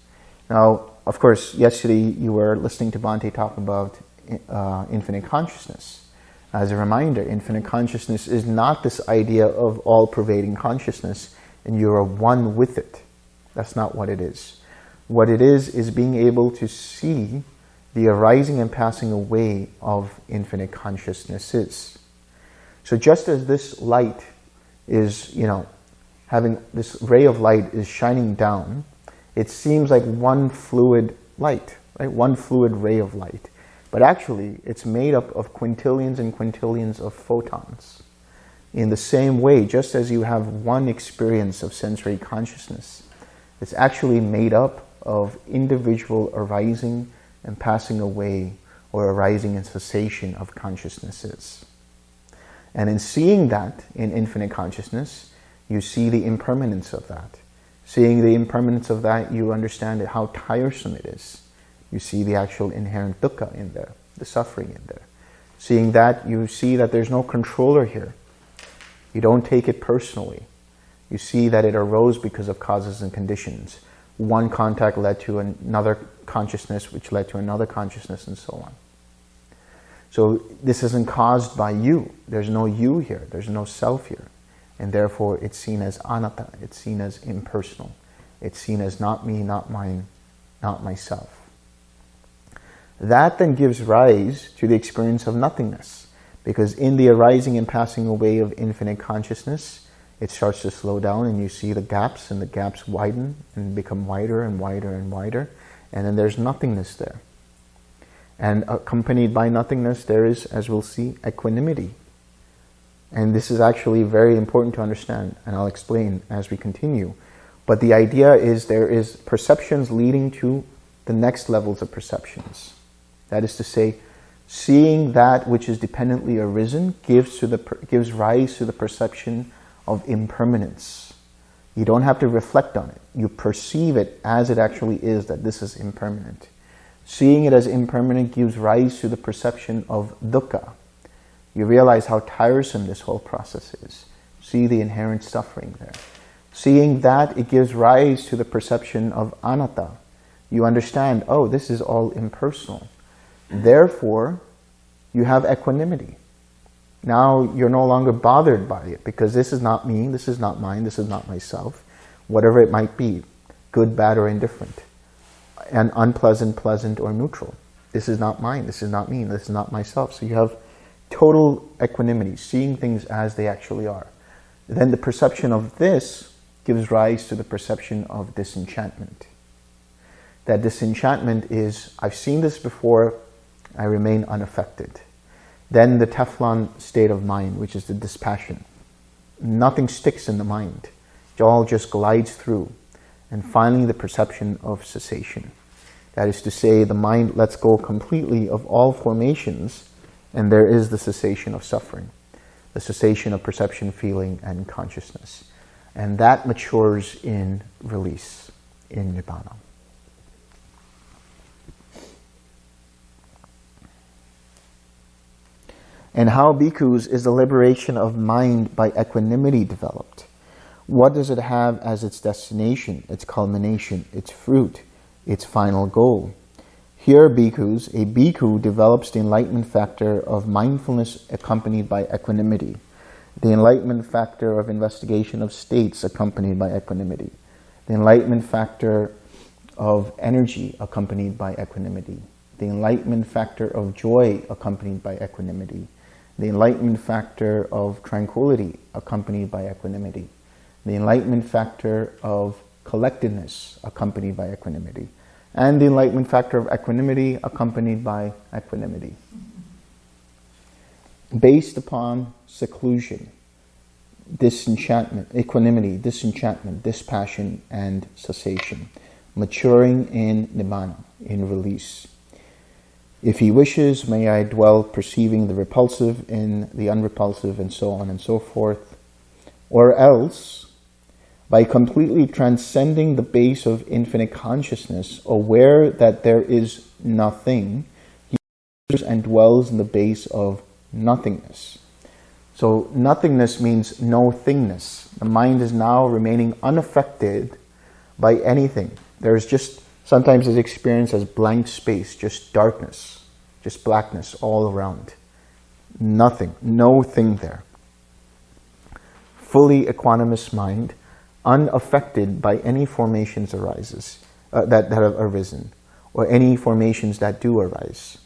Now, of course, yesterday you were listening to Bhante talk about uh, infinite consciousness. As a reminder, infinite consciousness is not this idea of all-pervading consciousness and you are one with it. That's not what it is. What it is, is being able to see the arising and passing away of infinite consciousnesses. So just as this light is, you know, having this ray of light is shining down, it seems like one fluid light, right? One fluid ray of light. But actually, it's made up of quintillions and quintillions of photons. In the same way, just as you have one experience of sensory consciousness, it's actually made up of individual arising and passing away or arising and cessation of consciousnesses. And in seeing that in infinite consciousness, you see the impermanence of that. Seeing the impermanence of that, you understand how tiresome it is you see the actual inherent dukkha in there, the suffering in there. Seeing that, you see that there's no controller here. You don't take it personally. You see that it arose because of causes and conditions. One contact led to another consciousness, which led to another consciousness, and so on. So this isn't caused by you. There's no you here. There's no self here. And therefore, it's seen as anatta. It's seen as impersonal. It's seen as not me, not mine, not myself. That then gives rise to the experience of nothingness. Because in the arising and passing away of infinite consciousness, it starts to slow down and you see the gaps and the gaps widen and become wider and wider and wider. And then there's nothingness there. And accompanied by nothingness, there is, as we'll see, equanimity. And this is actually very important to understand, and I'll explain as we continue. But the idea is there is perceptions leading to the next levels of perceptions. That is to say, seeing that which is dependently arisen gives, to the, gives rise to the perception of impermanence. You don't have to reflect on it. You perceive it as it actually is, that this is impermanent. Seeing it as impermanent gives rise to the perception of dukkha. You realize how tiresome this whole process is. See the inherent suffering there. Seeing that, it gives rise to the perception of anatta. You understand, oh, this is all impersonal. Therefore, you have equanimity. Now you're no longer bothered by it because this is not me, this is not mine, this is not myself, whatever it might be, good, bad, or indifferent, and unpleasant, pleasant, or neutral. This is not mine, this is not me, this is not myself. So you have total equanimity, seeing things as they actually are. Then the perception of this gives rise to the perception of disenchantment. That disenchantment is, I've seen this before, I remain unaffected. Then the Teflon state of mind, which is the dispassion. Nothing sticks in the mind. It all just glides through. And finally, the perception of cessation. That is to say, the mind lets go completely of all formations, and there is the cessation of suffering, the cessation of perception, feeling, and consciousness. And that matures in release, in Nibbana. And how bhikkhus is the liberation of mind by equanimity developed? What does it have as its destination, its culmination, its fruit, its final goal? Here, bhikkhus, a bhikkhu develops the enlightenment factor of mindfulness accompanied by equanimity, the enlightenment factor of investigation of states accompanied by equanimity, the enlightenment factor of energy accompanied by equanimity, the enlightenment factor of joy accompanied by equanimity, the enlightenment factor of tranquility accompanied by equanimity, the enlightenment factor of collectedness accompanied by equanimity, and the enlightenment factor of equanimity accompanied by equanimity. Based upon seclusion, disenchantment, equanimity, disenchantment, dispassion, and cessation, maturing in nibbana, in release. If he wishes, may I dwell perceiving the repulsive in the unrepulsive and so on and so forth. Or else, by completely transcending the base of infinite consciousness, aware that there is nothing, he enters and dwells in the base of nothingness. So nothingness means no thingness. The mind is now remaining unaffected by anything. There's just Sometimes it's experienced as blank space, just darkness, just blackness all around. Nothing, no thing there. Fully equanimous mind, unaffected by any formations arises, uh, that, that have arisen, or any formations that do arise.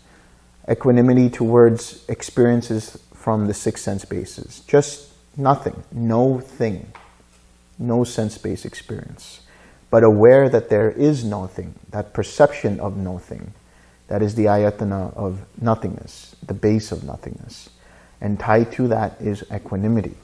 Equanimity towards experiences from the six sense bases. Just nothing, no thing, no sense-based experience but aware that there is nothing, that perception of nothing, that is the ayatana of nothingness, the base of nothingness. And tied to that is equanimity.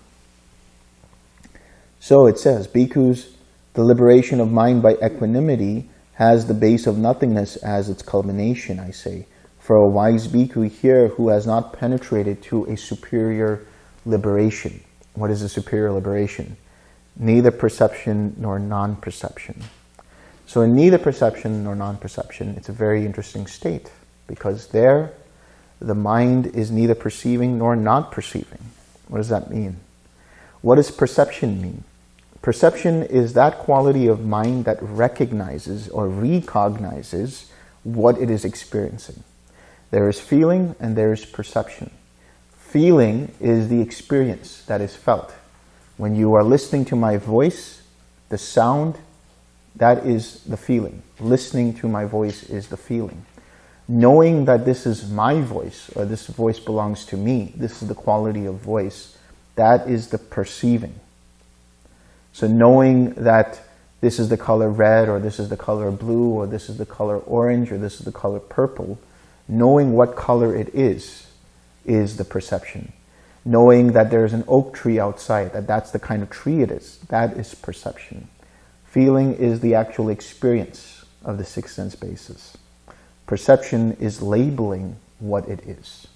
So it says, bhikkhus, the liberation of mind by equanimity has the base of nothingness as its culmination, I say. For a wise bhikkhu here who has not penetrated to a superior liberation. What is a superior liberation? neither perception nor non-perception. So in neither perception nor non-perception, it's a very interesting state because there the mind is neither perceiving nor not perceiving. What does that mean? What does perception mean? Perception is that quality of mind that recognizes or recognizes what it is experiencing. There is feeling and there is perception. Feeling is the experience that is felt. When you are listening to my voice, the sound, that is the feeling. Listening to my voice is the feeling. Knowing that this is my voice, or this voice belongs to me, this is the quality of voice, that is the perceiving. So knowing that this is the color red, or this is the color blue, or this is the color orange, or this is the color purple, knowing what color it is, is the perception. Knowing that there's an oak tree outside, that that's the kind of tree it is, that is perception. Feeling is the actual experience of the six sense bases. Perception is labeling what it is.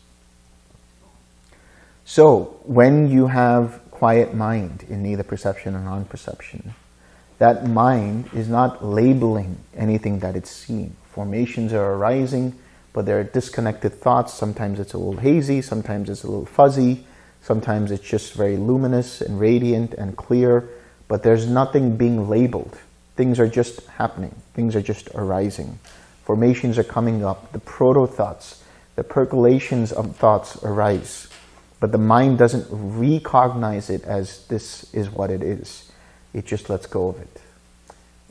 So when you have quiet mind in neither perception or non-perception, that mind is not labeling anything that it's seeing. Formations are arising, but they're disconnected thoughts. Sometimes it's a little hazy, sometimes it's a little fuzzy, sometimes it's just very luminous and radiant and clear, but there's nothing being labeled. Things are just happening. Things are just arising. Formations are coming up. The proto-thoughts, the percolations of thoughts arise. But the mind doesn't recognize it as this is what it is. It just lets go of it.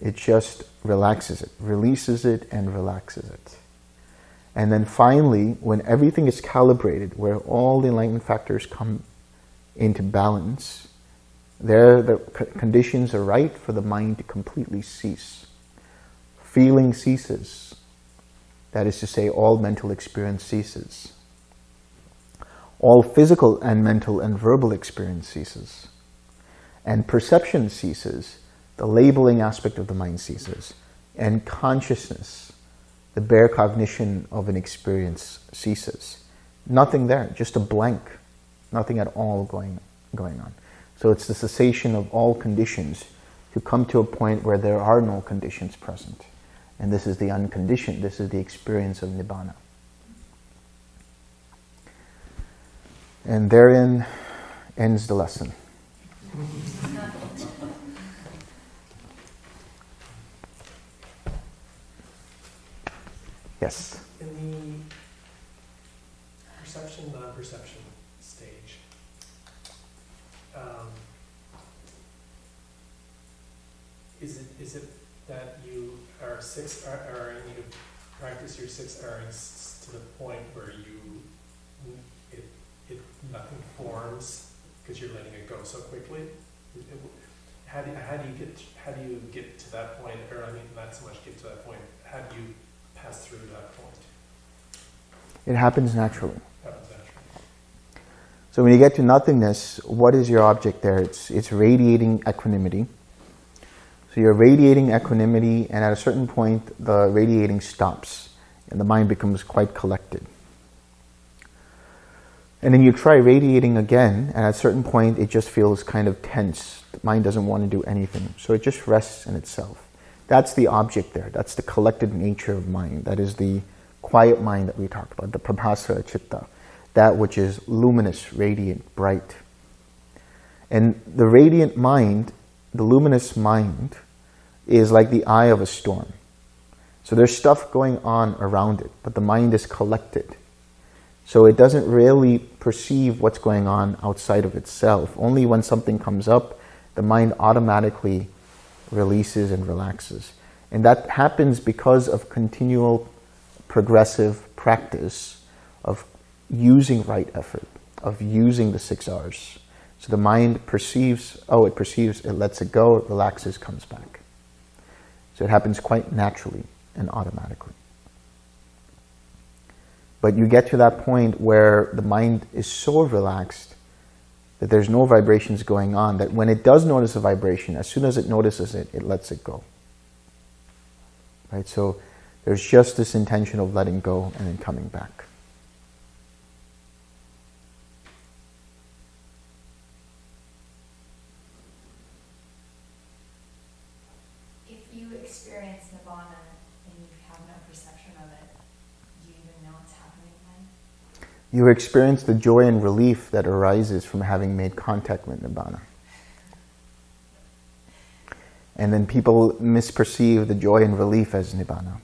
It just relaxes it, releases it and relaxes it. And then finally, when everything is calibrated, where all the enlightenment factors come into balance, there the conditions are right for the mind to completely cease. Feeling ceases. That is to say, all mental experience ceases. All physical and mental and verbal experience ceases. And perception ceases. The labeling aspect of the mind ceases. And consciousness, the bare cognition of an experience ceases. Nothing there, just a blank. Nothing at all going, going on. So it's the cessation of all conditions to come to a point where there are no conditions present. And this is the unconditioned, this is the experience of Nibbana. And therein ends the lesson. Yes? In the perception, non-perception stage, um, is it is it that you are six are, are you practice your six R's to the point where you it it nothing forms because you're letting it go so quickly? How do you, how do you get how do you get to that point? Or I mean, not so much get to that point. How do you pass through that point? It happens naturally. That was actually. So when you get to nothingness, what is your object there? It's, it's radiating equanimity. So you're radiating equanimity, and at a certain point, the radiating stops, and the mind becomes quite collected. And then you try radiating again, and at a certain point, it just feels kind of tense. The mind doesn't want to do anything, so it just rests in itself. That's the object there. That's the collected nature of mind. That is the quiet mind that we talked about, the prabhasa chitta, that which is luminous, radiant, bright. And the radiant mind, the luminous mind, is like the eye of a storm. So there's stuff going on around it, but the mind is collected. So it doesn't really perceive what's going on outside of itself. Only when something comes up, the mind automatically releases and relaxes. And that happens because of continual progressive practice of using right effort, of using the six R's. So the mind perceives, oh, it perceives, it lets it go, it relaxes, comes back. So it happens quite naturally and automatically. But you get to that point where the mind is so relaxed that there's no vibrations going on, that when it does notice a vibration, as soon as it notices it, it lets it go. Right? So there's just this intention of letting go and then coming back. Experience Nibbana and you have no perception of it, do you even know it's happening? You experience the joy and relief that arises from having made contact with Nibbana. And then people misperceive the joy and relief as Nibbana.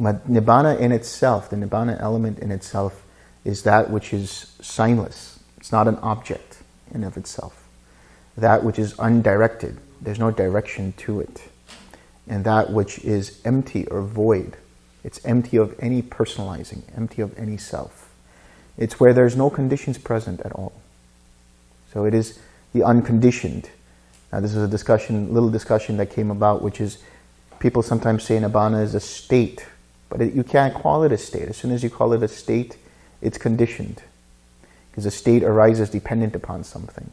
But Nibbana in itself, the Nibbana element in itself, is that which is signless. It's not an object in of itself. That which is undirected. There's no direction to it. And that which is empty or void. It's empty of any personalizing, empty of any self. It's where there's no conditions present at all. So it is the unconditioned. Now this is a discussion, little discussion that came about, which is people sometimes say Nibbana is a state, but it, you can't call it a state. As soon as you call it a state, it's conditioned. Because a state arises dependent upon something.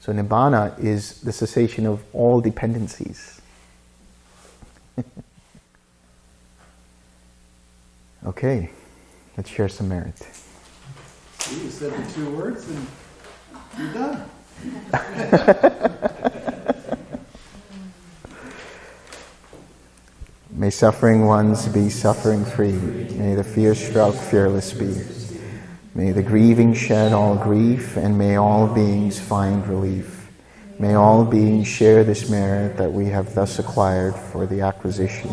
So Nibbana is the cessation of all dependencies. okay, let's share some merit. You said the two words and you're done. May suffering ones be suffering free. May the fear struck fearless be. May the grieving shed all grief, and may all beings find relief. May all beings share this merit that we have thus acquired for the acquisition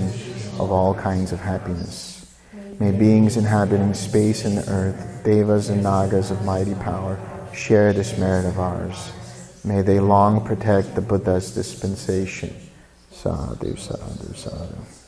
of all kinds of happiness. May beings inhabiting space and earth, devas and nagas of mighty power, share this merit of ours. May they long protect the Buddha's dispensation. Sadhu, sadhu, sadhu.